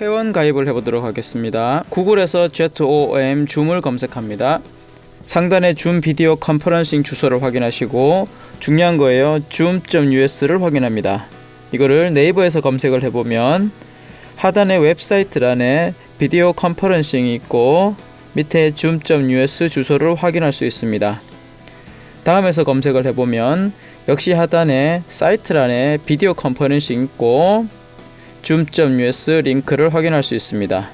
회원 가입을 해보도록 하겠습니다. 구글에서 ZOM 줌을 검색합니다. 상단에 줌 비디오 컨퍼런싱 주소를 확인하시고 중요한 거예요. zoom.us를 확인합니다. 이거를 네이버에서 검색을 해보면 하단의 웹사이트란에 비디오 컨퍼런싱이 있고 밑에 zoom.us 주소를 확인할 수 있습니다. 다음에서 검색을 해보면 역시 하단에 사이트란에 비디오 컨퍼런싱 있고 zoom.us 링크를 확인할 수 있습니다.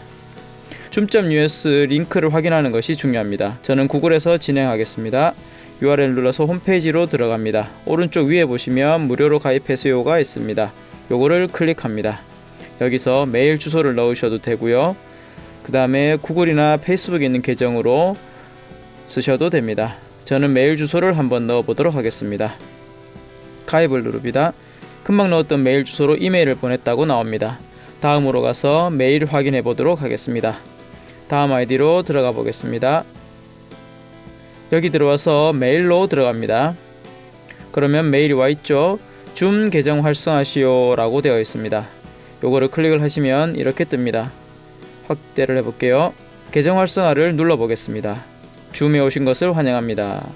zoom.us 링크를 확인하는 것이 중요합니다. 저는 구글에서 진행하겠습니다. URL 눌러서 홈페이지로 들어갑니다. 오른쪽 위에 보시면 무료로 가입하세요가 있습니다. 요거를 클릭합니다. 여기서 메일 주소를 넣으셔도 되고요. 그 다음에 구글이나 페이스북에 있는 계정으로 쓰셔도 됩니다. 저는 메일 주소를 한번 넣어 보도록 하겠습니다. 가입을 누릅니다. 금방 넣었던 메일 주소로 이메일을 보냈다고 나옵니다. 다음으로 가서 메일 확인해 보도록 하겠습니다. 다음 아이디로 들어가 보겠습니다. 여기 들어와서 메일로 들어갑니다. 그러면 메일이 와 있죠. 줌 계정 활성화시오 라고 되어 있습니다. 요거를 클릭을 하시면 이렇게 뜹니다. 확대를 해볼게요. 계정 활성화를 눌러 보겠습니다. 줌에 오신 것을 환영합니다.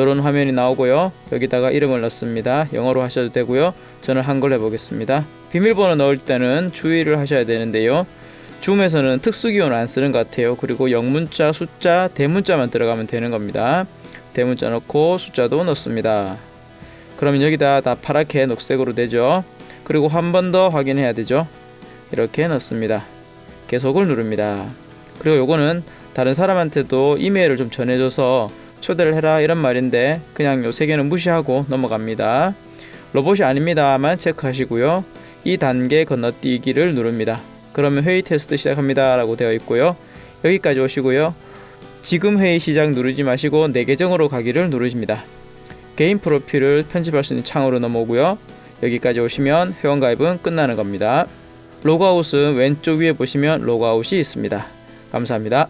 이런 화면이 나오고요. 여기다가 이름을 넣습니다. 영어로 하셔도 되고요. 저는 한글 해보겠습니다. 비밀번호 넣을 때는 주의를 하셔야 되는데요. 줌에서는 특수기호는 안 쓰는 것 같아요. 그리고 영문자, 숫자, 대문자만 들어가면 되는 겁니다. 대문자 넣고 숫자도 넣습니다. 그러면 여기다 다 파랗게 녹색으로 되죠. 그리고 한 번 더 확인해야 되죠. 이렇게 넣습니다. 계속을 누릅니다. 그리고 요거는 다른 사람한테도 이메일을 좀 전해줘서 초대를 해라 이런 말인데 그냥 요 세 개는 무시하고 넘어갑니다. 로봇이 아닙니다만 체크하시고요. 이 단계 건너뛰기를 누릅니다. 그러면 회의 테스트 시작합니다 라고 되어 있고요. 여기까지 오시고요. 지금 회의 시작 누르지 마시고 내 계정으로 가기를 누르십니다. 개인 프로필을 편집할 수 있는 창으로 넘어오고요. 여기까지 오시면 회원 가입은 끝나는 겁니다. 로그아웃은 왼쪽 위에 보시면 로그아웃이 있습니다. 감사합니다.